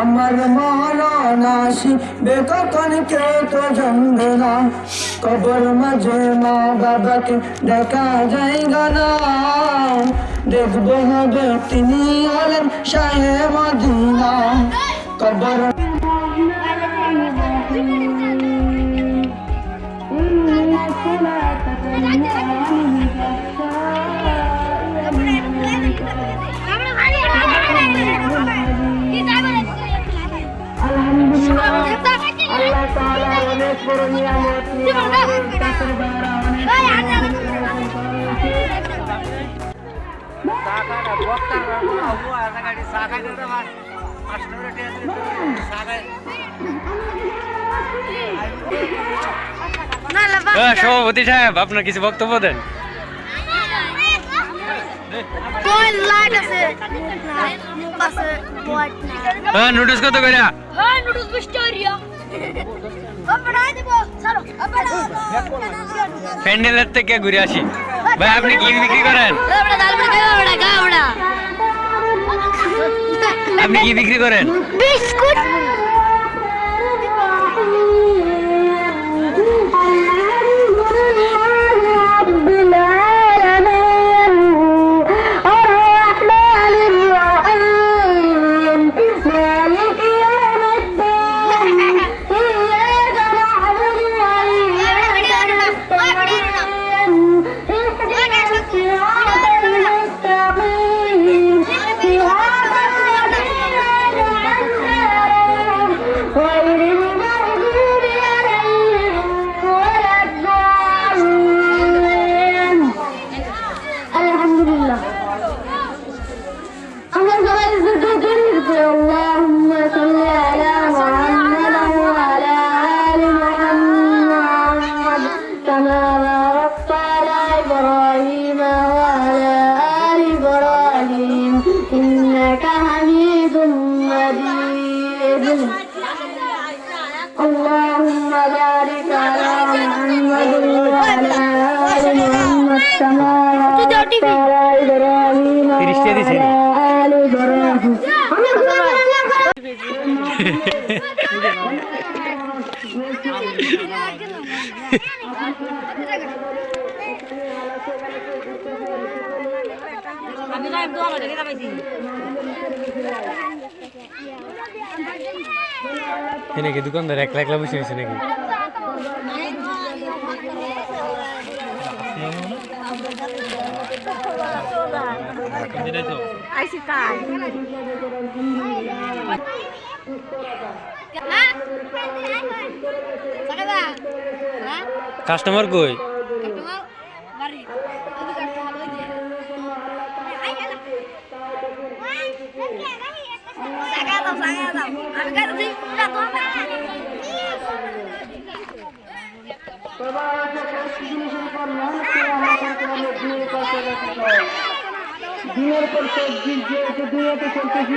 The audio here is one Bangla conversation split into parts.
আমার মরণাসি বেকন কেউ তো জানবে না। কবর মাঝে মা বাবাকে দেখা যায় না। দেখব হবে তিনি হলেন সাহেব মদিনা। কবর সভাপতি সাহেব আপনার কিছু বক্তব্য দেন। কোন লাইট আছে মুখ আছে হোয়াইট না হ্যাঁ নোটিস কত করে হ্যাঁ নুডলস বিস্টোরিয়া প্যান্ডেলের থেকে ঘুরে আসি ভাই আপনি কি বিক্রি করেন আপনি কি বিক্রি করেন বিস্কুট اللهم صل على محمد وعلى آل محمد. كما باركت على إبراهيم وعلى آل إبراهيم. إنك حميد مجيد. اللهم بارك على محمد وعلى آل محمد. كما باركت على إبراهيم وعلى آل إبراهيم এ নাকি দোকানদার একলা একলা বসে হয়েছে নাকি আইসি তাই customer কই? দিনের পর সবজি যেহেতু দুনিয়াতে চলতেছি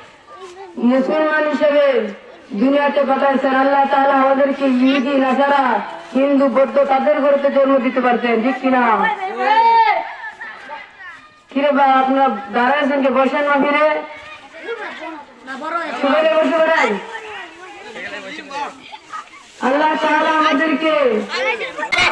মুসলমান হিসেবে দুনিয়াতে পাঠাইছেন আল্লাহ তাআলা আমাদেরকে ইহুদি নাসারা হিন্দু, বৌদ্ধ তাদের ঘরেতে জন্ম দিতে পারতেন, ঠিক কিনা? কিরে বা, আপনার দাঁড়াইছেন কে? বসেন না ফিরে। বসে বেড়াই আল্লাহ তাআলা আমাদেরকে চা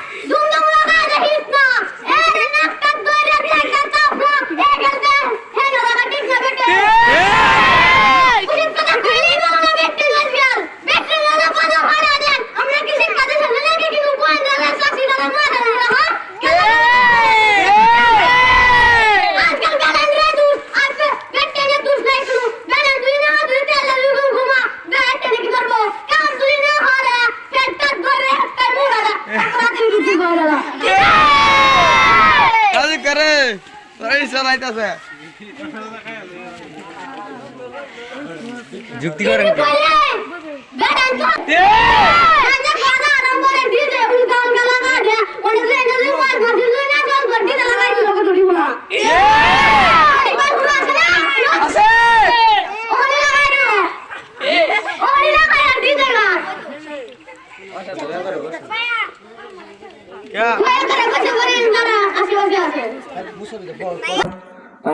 চালাইতাছে যুক্তি করেন কি?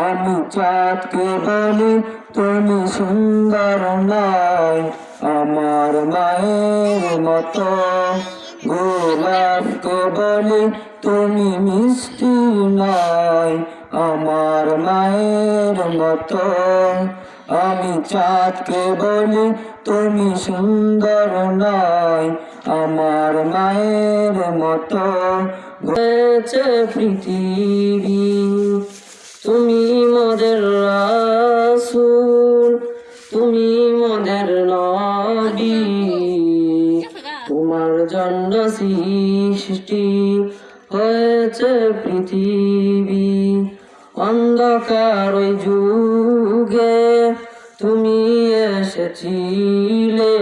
আমি চাঁদকে বলি তুমি সুন্দর নয়, আমার মায়ের মতো। গোলাপকে বলি তুমি মিষ্টি নয়, আমার মায়ের মতো। আমি চাঁদকে বলি তুমি সুন্দর নয়, আমার মায়ের মতো। হয়েছে পৃথিবী, তুমি মোদের রাসূল, তুমি মোদের নবী। তোমার জন্য সৃষ্টি হয়েছে পৃথিবী, অন্ধকার যুগে। তুমি এসেছিলে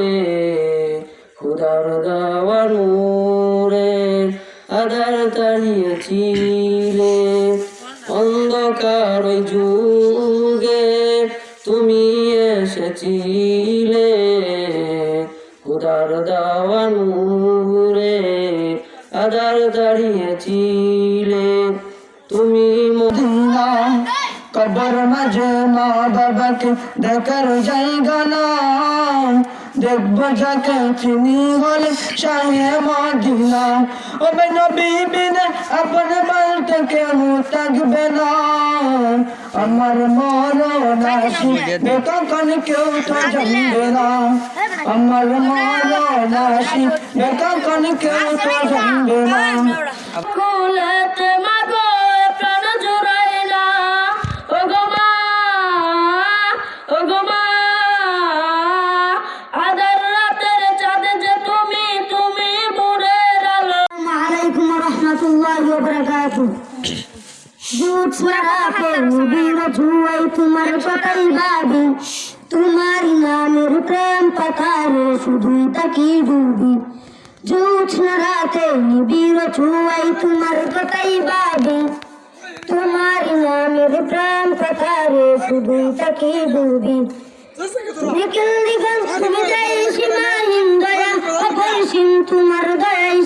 খুদার দেওয়া নূরে আধার তাড়িয়েছিলে অন্ধকার যুগে তুমি এসেছিলে খুদার দেওয়া নূরে আধার দাঁড়িয়েছিলে। কবর মাঝে মা বাবাকে দেখার জায়গা না দেখব যাকে চিনি হলে শাহে মদিনা। ও বিনে আপন বলতে কেউ থাকবে না। আমার মরণ আসিবে তখন কেউ তো জানবে না। আমার মরণ আসিবে তখন কেউ তো জানবে না। কুলেতে মাগো ওয়া বারাকাতুহু দুধ সরাকে বীর ছুয়াই তোমার কথাই ভাবি। তোমার নামের প্রেম পাথারে শুধুই তাকি ডুবি জোৎস্না রাতে নিবিড় ছুয়াই তোমার কথাই ভাবি। তোমার নামের প্রেম পাথারে শুধুই তাকি ডুবি নিখিল দিগন তুমি যাই সীমাহীন দয়া, অপরিসীম তোমার দয়াই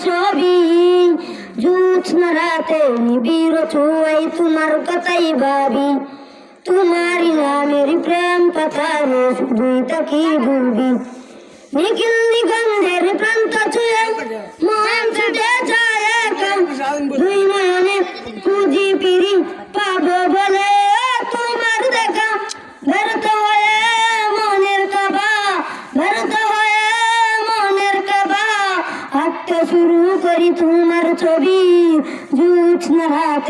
জোৎস্না রাতে নিবিড় ছুয়াই তোমার কথাই ভাবি তোমার নামের প্রেম পাথারে শুধুই তাকি ভুলবি নিখিল নিগন্ধের প্রান্ত ছুঁয়ে মহান ছুটে যায় একা। দুই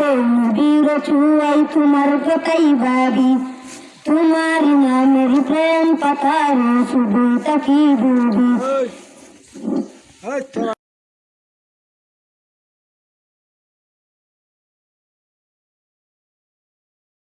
রাতে নবীর ছুয়াই তোমার কথাই ভাবি তোমার নামের প্রেম পাতার শুধু তাকি ডুবি